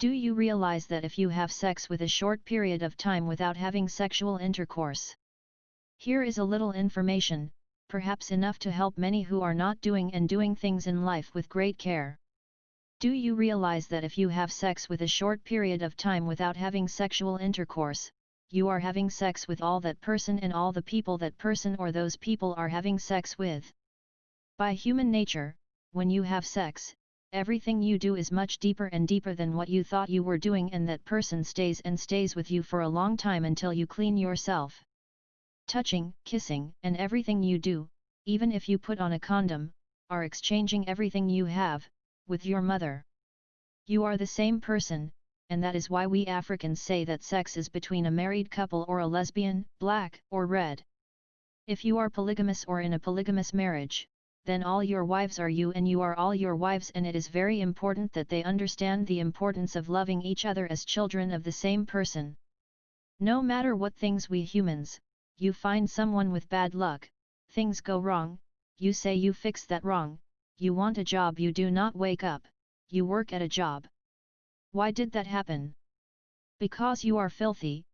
Do you realize that if you have sex with a short period of time without having sexual intercourse? Here is a little information, perhaps enough to help many who are not doing and doing things in life with great care. Do you realize that if you have sex with a short period of time without having sexual intercourse, you are having sex with all that person and all the people that person or those people are having sex with? By human nature, when you have sex, everything you do is much deeper and deeper than what you thought you were doing and that person stays and stays with you for a long time until you clean yourself. Touching, kissing, and everything you do, even if you put on a condom, are exchanging everything you have, with your mother. You are the same person, and that is why we Africans say that sex is between a married couple or a lesbian, black, or red. If you are polygamous or in a polygamous marriage, then all your wives are you and you are all your wives and it is very important that they understand the importance of loving each other as children of the same person. No matter what things we humans, you find someone with bad luck, things go wrong, you say you fix that wrong, you want a job you do not wake up, you work at a job. Why did that happen? Because you are filthy,